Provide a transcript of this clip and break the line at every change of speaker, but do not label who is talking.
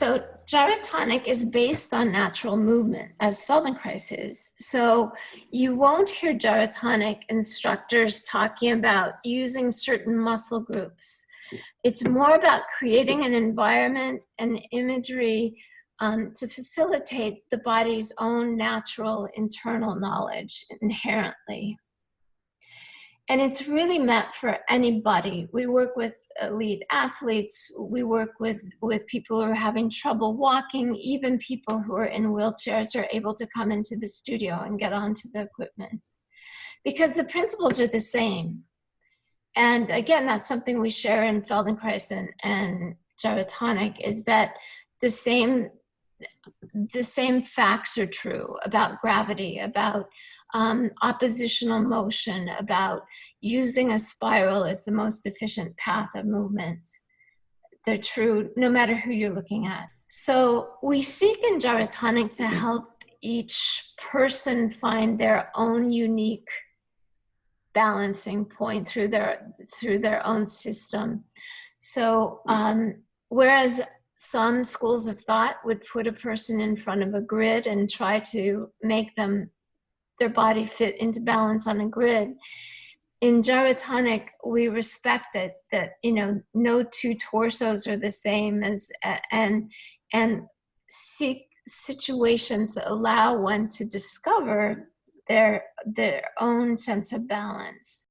So gyrotonic is based on natural movement, as Feldenkrais is. So you won't hear gyrotonic instructors talking about using certain muscle groups. It's more about creating an environment and imagery um, to facilitate the body's own natural internal knowledge inherently. And it's really meant for anybody. We work with elite athletes, we work with, with people who are having trouble walking, even people who are in wheelchairs are able to come into the studio and get onto the equipment. Because the principles are the same. And again, that's something we share in Feldenkrais and, and Gyrotonic is that the same the same facts are true about gravity, about um, oppositional motion, about using a spiral as the most efficient path of movement. They're true no matter who you're looking at. So we seek in Gyrotonic to help each person find their own unique balancing point through their through their own system. So um, whereas some schools of thought would put a person in front of a grid and try to make them their body fit into balance on a grid. In gyrotonic we respect that that you know no two torsos are the same as and and seek situations that allow one to discover their their own sense of balance